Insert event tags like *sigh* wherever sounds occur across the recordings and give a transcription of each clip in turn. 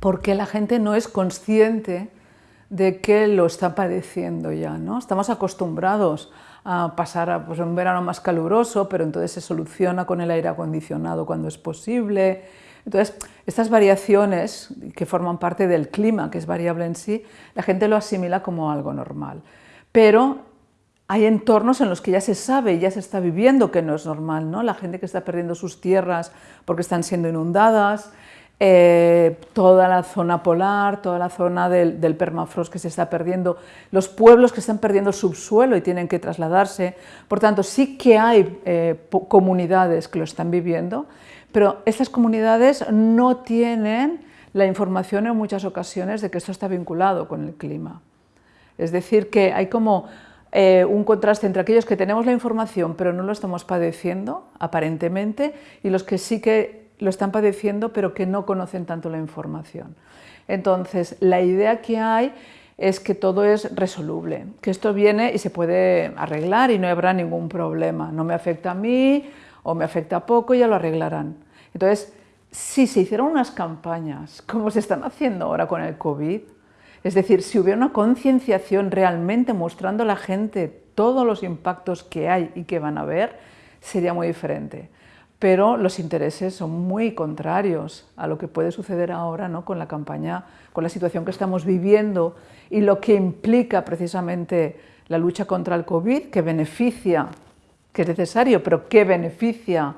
porque la gente no es consciente de que lo está padeciendo ya. ¿no? Estamos acostumbrados a pasar pues, un verano más caluroso, pero entonces se soluciona con el aire acondicionado cuando es posible. Entonces, estas variaciones que forman parte del clima, que es variable en sí, la gente lo asimila como algo normal. Pero hay entornos en los que ya se sabe, ya se está viviendo que no es normal, ¿no? La gente que está perdiendo sus tierras porque están siendo inundadas, eh, toda la zona polar, toda la zona del, permafrost que se está perdiendo, los pueblos que están perdiendo subsuelo y tienen que trasladarse. Por tanto, sí que hay eh, comunidades que lo están viviendo, pero estas comunidades no tienen la información en muchas ocasiones de que esto está vinculado con el clima. Es decir, que hay como eh, un contraste entre aquellos que tenemos la información pero no lo estamos padeciendo, aparentemente, y los que sí que lo están padeciendo pero que no conocen tanto la información. Entonces, la idea que hay es que todo es resoluble, que esto viene y se puede arreglar y no habrá ningún problema. No me afecta a mí o me afecta poco, ya lo arreglarán. Entonces, si se hicieron unas campañas como se están haciendo ahora con el COVID, es decir, si hubiera una concienciación realmente mostrando a la gente todos los impactos que hay y que van a haber, sería muy diferente pero los intereses son muy contrarios a lo que puede suceder ahora ¿no? con la campaña, con la situación que estamos viviendo y lo que implica precisamente la lucha contra el COVID, que beneficia, que es necesario, pero que beneficia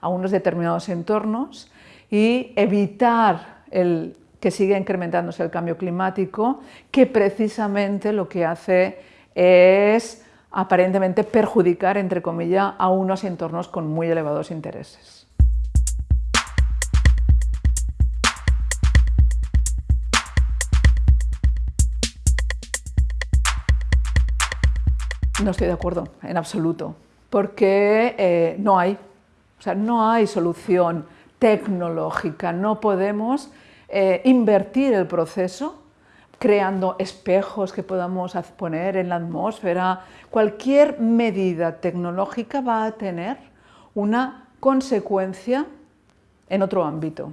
a unos determinados entornos y evitar el, que siga incrementándose el cambio climático, que precisamente lo que hace es aparentemente perjudicar, entre comillas, a unos entornos con muy elevados intereses. No estoy de acuerdo, en absoluto, porque eh, no hay, o sea, no hay solución tecnológica, no podemos eh, invertir el proceso creando espejos que podamos poner en la atmósfera. Cualquier medida tecnológica va a tener una consecuencia en otro ámbito.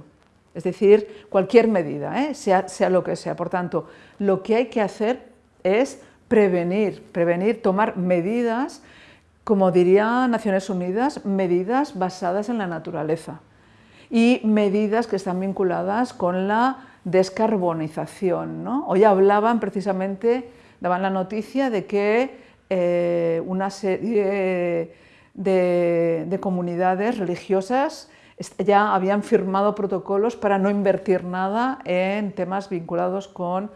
Es decir, cualquier medida, ¿eh? sea, sea lo que sea. Por tanto, lo que hay que hacer es prevenir, prevenir, tomar medidas, como diría Naciones Unidas, medidas basadas en la naturaleza y medidas que están vinculadas con la descarbonización. ¿no? Hoy hablaban precisamente, daban la noticia de que eh, una serie de, comunidades religiosas ya habían firmado protocolos para no invertir nada en temas vinculados con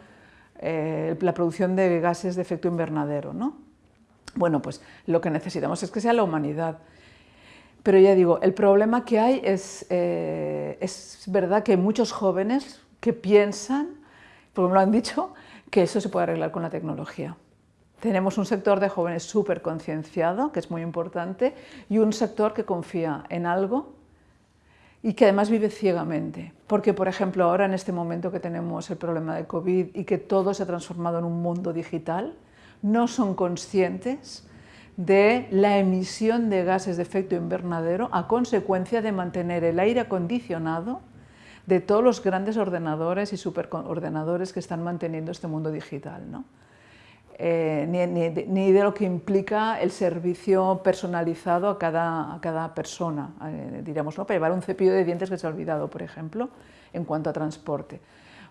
eh, la producción de gases de efecto invernadero. ¿no? Bueno, pues lo que necesitamos es que sea la humanidad. Pero ya digo, el problema que hay es, eh, es verdad que muchos jóvenes que piensan, como lo han dicho, que eso se puede arreglar con la tecnología. Tenemos un sector de jóvenes súper concienciado, que es muy importante, y un sector que confía en algo y que además vive ciegamente. Porque, por ejemplo, ahora en este momento que tenemos el problema de COVID y que todo se ha transformado en un mundo digital, no son conscientes de la emisión de gases de efecto invernadero a consecuencia de mantener el aire acondicionado de todos los grandes ordenadores y superordenadores que están manteniendo este mundo digital. ¿no? Eh, ni, de lo que implica el servicio personalizado a cada, a cada persona, eh, diríamos, ¿no? para llevar un cepillo de dientes que se ha olvidado, por ejemplo, en cuanto a transporte.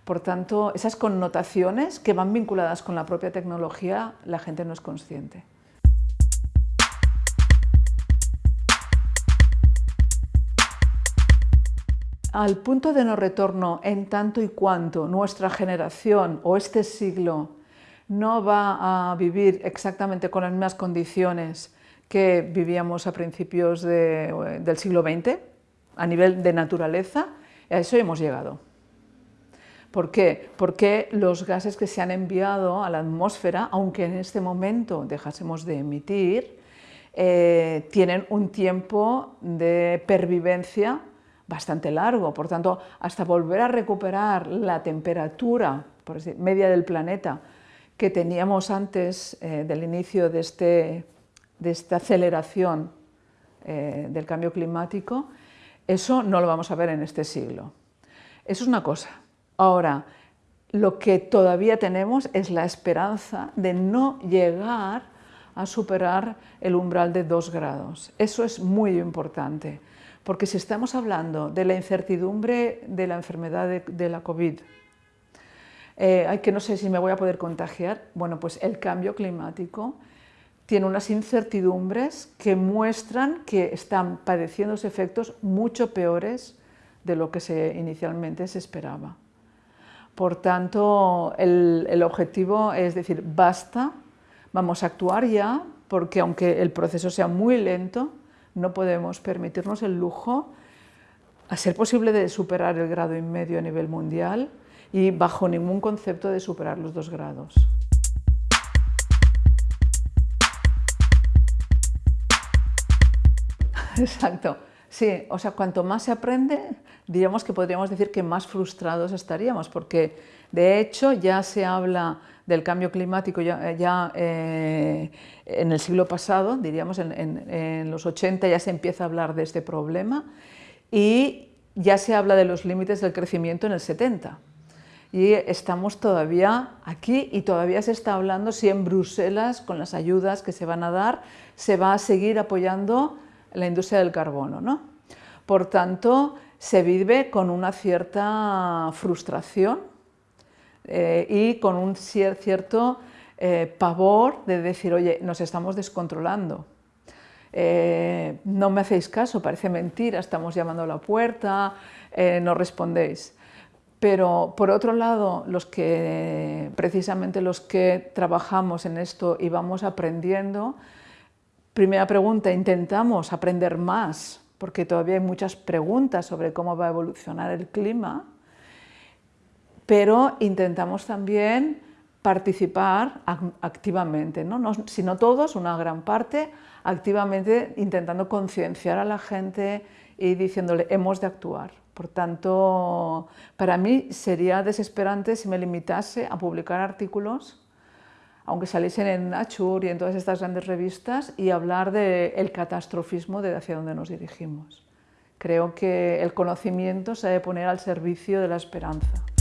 Por tanto, esas connotaciones que van vinculadas con la propia tecnología, la gente no es consciente. Al punto de no retorno en tanto y cuanto nuestra generación o este siglo no va a vivir exactamente con las mismas condiciones que vivíamos a principios del siglo XX, a nivel de naturaleza, a eso hemos llegado. ¿Por qué? Porque los gases que se han enviado a la atmósfera, aunque en este momento dejásemos de emitir, eh, tienen un tiempo de pervivencia bastante largo, por tanto, hasta volver a recuperar la temperatura media del planeta que teníamos antes eh, del inicio de, este, de esta aceleración eh, del cambio climático, eso no lo vamos a ver en este siglo. Eso es una cosa. Ahora, lo que todavía tenemos es la esperanza de no llegar a superar el umbral de 2 grados. Eso es muy importante, porque si estamos hablando de la incertidumbre de la enfermedad de, la COVID, eh, que no sé si me voy a poder contagiar, bueno, pues el cambio climático tiene unas incertidumbres que muestran que están padeciendo efectos mucho peores de lo que se, inicialmente se esperaba. Por tanto, el, objetivo es decir, basta, vamos a actuar ya, porque aunque el proceso sea muy lento, no podemos permitirnos el lujo, a ser posible, de superar el grado y medio a nivel mundial y bajo ningún concepto de superar los dos grados. *laughs* Exacto. Sí, o sea, cuanto más se aprende, diríamos que podríamos decir que más frustrados estaríamos, porque de hecho ya se habla del cambio climático ya, eh, en el siglo pasado, diríamos en, los 80 ya se empieza a hablar de este problema y ya se habla de los límites del crecimiento en el 70. Y estamos todavía aquí y todavía se está hablando si en Bruselas, con las ayudas que se van a dar, se va a seguir apoyando la industria del carbono. ¿no? Por tanto, se vive con una cierta frustración eh, y con un cierto eh, pavor de decir, oye, nos estamos descontrolando. Eh, no me hacéis caso, parece mentira, estamos llamando a la puerta, no respondéis. Pero por otro lado, los que, precisamente los que trabajamos en esto y vamos aprendiendo, Primera pregunta, intentamos aprender más, porque todavía hay muchas preguntas sobre cómo va a evolucionar el clima, pero intentamos también participar activamente, ¿no? si no todos, una gran parte, activamente intentando concienciar a la gente y diciéndole hemos de actuar. Por tanto, para mí sería desesperante si me limitase a publicar artículos aunque saliesen en Nature y en todas estas grandes revistas, y hablar del catastrofismo de hacia dónde nos dirigimos. Creo que el conocimiento se debe poner al servicio de la esperanza.